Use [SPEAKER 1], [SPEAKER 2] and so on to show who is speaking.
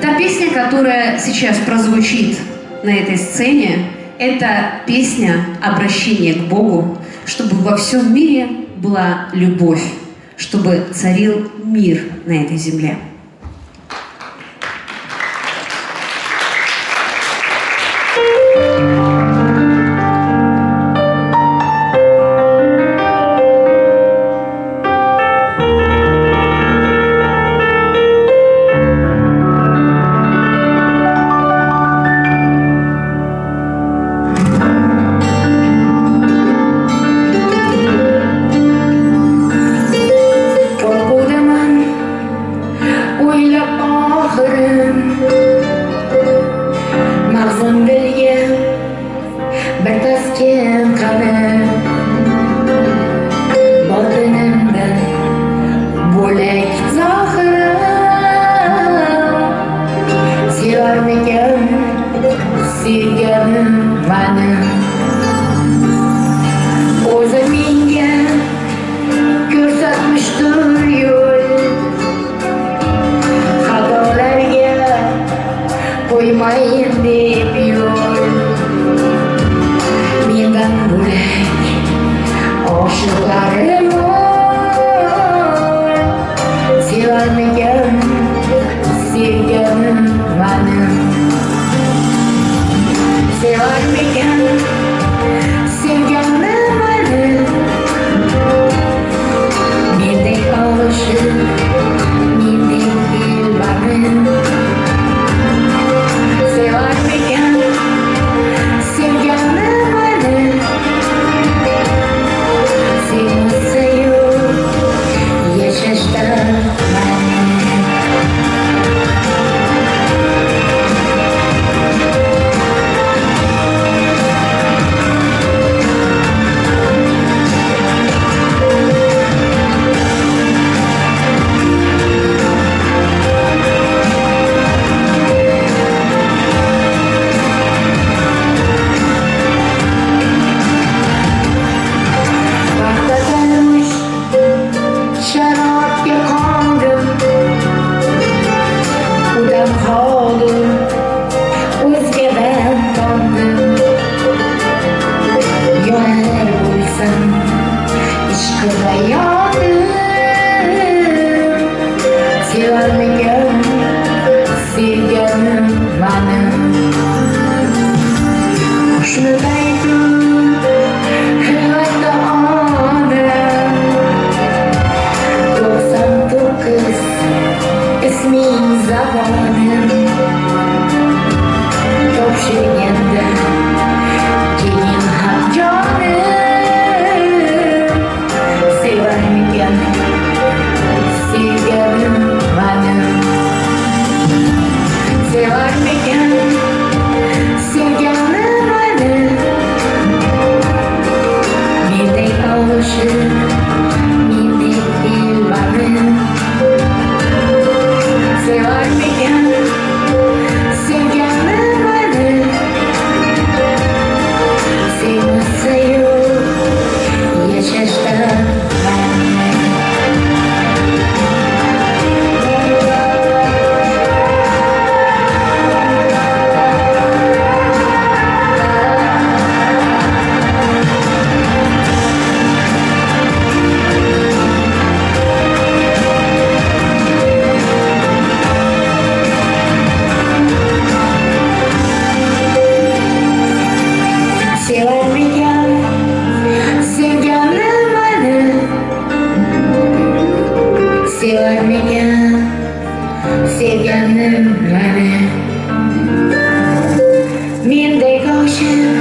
[SPEAKER 1] Та песня, которая сейчас прозвучит на этой сцене, это песня обращения к Богу, чтобы во всем мире была любовь, чтобы царил мир на этой земле.
[SPEAKER 2] đi xin me. you. Miền đầy câu chuyện